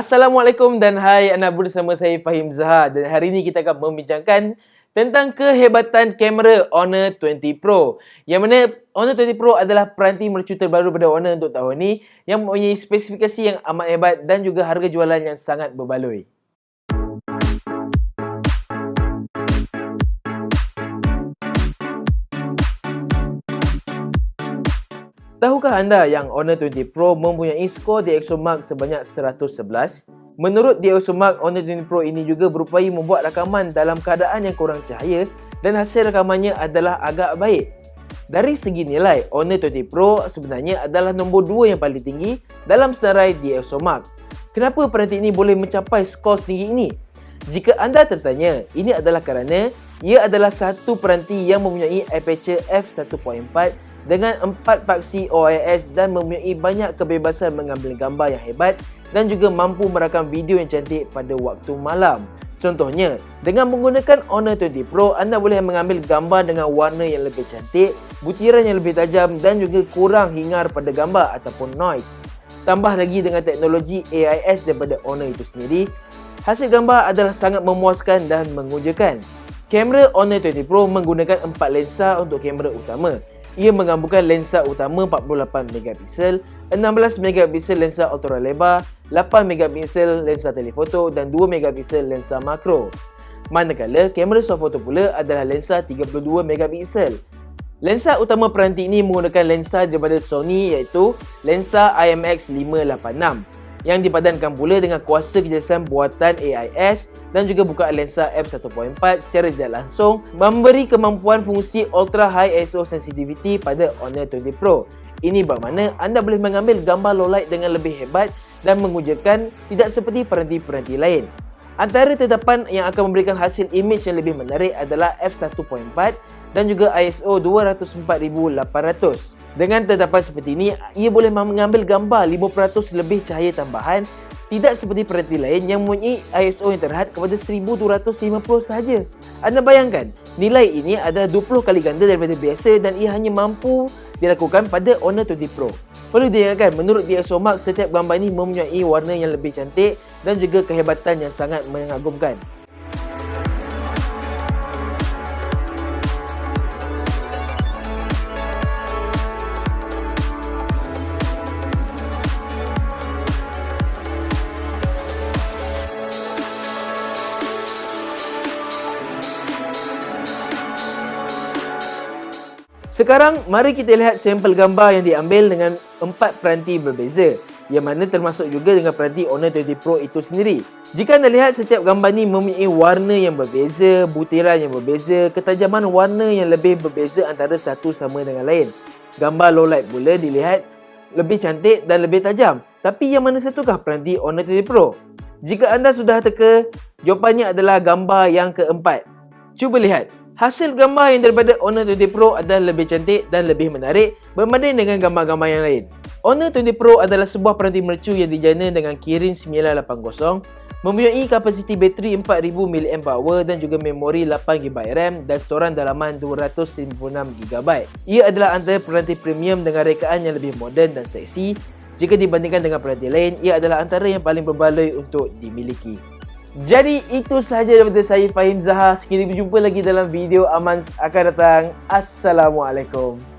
Assalamualaikum dan hai anda bersama saya Fahim Zaha dan hari ini kita akan membincangkan tentang kehebatan kamera Honor 20 Pro. Yang mana Honor 20 Pro adalah peranti mercu terbaru pada Honor untuk tahun ini yang mempunyai spesifikasi yang amat hebat dan juga harga jualan yang sangat berbaloi. Tahukah anda yang Honor 20 Pro mempunyai skor DxOMark sebanyak 111? Menurut DxOMark, Honor 20 Pro ini juga berupaya membuat rakaman dalam keadaan yang kurang cahaya dan hasil rakamannya adalah agak baik. Dari segi nilai, Honor 20 Pro sebenarnya adalah nombor 2 yang paling tinggi dalam senarai DxOMark. Kenapa peranti ini boleh mencapai skor setinggi ini? Jika anda tertanya, ini adalah kerana ia adalah satu peranti yang mempunyai aperture f1.4 dengan empat paksi OIS dan mempunyai banyak kebebasan mengambil gambar yang hebat dan juga mampu merakam video yang cantik pada waktu malam. Contohnya, dengan menggunakan Honor 20 Pro, anda boleh mengambil gambar dengan warna yang lebih cantik, butiran yang lebih tajam dan juga kurang hingar pada gambar ataupun noise. Tambah lagi dengan teknologi AIS daripada Honor itu sendiri, hasil gambar adalah sangat memuaskan dan mengujakan. Kamera Honor 20 Pro menggunakan empat lensa untuk kamera utama ia menggabungkan lensa utama 48 megapiksel, 16 megapiksel lensa ultra lebar, 8 megapiksel lensa telefoto dan 2 megapiksel lensa makro. Manakala kamera soft photo pula adalah lensa 32 megapiksel. Lensa utama peranti ini menggunakan lensa daripada Sony iaitu lensa IMX586 yang dipadankan pula dengan kuasa kerjasama buatan AIS dan juga buka lensa f1.4 secara tidak langsung memberi kemampuan fungsi ultra high ISO sensitivity pada Honor 20 Pro. Ini bermakna anda boleh mengambil gambar low light dengan lebih hebat dan mengujakan tidak seperti peranti-peranti lain. Antara tetapan yang akan memberikan hasil image yang lebih menarik adalah f1.4 dan juga ISO 204800. Dengan tetapan seperti ini, ia boleh mengambil gambar 5% lebih cahaya tambahan tidak seperti peranti lain yang mempunyai ISO yang terhad kepada 1250 sahaja. Anda bayangkan, nilai ini adalah 20 kali ganda daripada biasa dan ia hanya mampu dilakukan pada Honor 20 Pro. Perlu diingatkan, menurut DxOMark, setiap gambar ini mempunyai warna yang lebih cantik dan juga kehebatan yang sangat mengagumkan. Sekarang, mari kita lihat sampel gambar yang diambil dengan empat peranti berbeza yang mana termasuk juga dengan peranti Honor 20 Pro itu sendiri. Jika anda lihat setiap gambar ni mempunyai warna yang berbeza, butiran yang berbeza, ketajaman warna yang lebih berbeza antara satu sama dengan lain. Gambar low light pula dilihat lebih cantik dan lebih tajam. Tapi yang mana satukah peranti Honor 20 Pro? Jika anda sudah teka, jawapannya adalah gambar yang keempat. Cuba lihat. Hasil gambar yang daripada Honor 20 Pro adalah lebih cantik dan lebih menarik berbanding dengan gambar-gambar yang lain. Honor 20 Pro adalah sebuah peranti mercu yang dijana dengan Kirin 980 mempunyai kapasiti bateri 4000 mAh dan juga memori 8GB RAM dan storan dalaman 256GB. Ia adalah antara peranti premium dengan rekaan yang lebih moden dan seksi. Jika dibandingkan dengan peranti lain, ia adalah antara yang paling berbaloi untuk dimiliki. Jadi itu sahaja daripada saya Fahim Zaha. Sekali berjumpa lagi dalam video Aman akan datang. Assalamualaikum.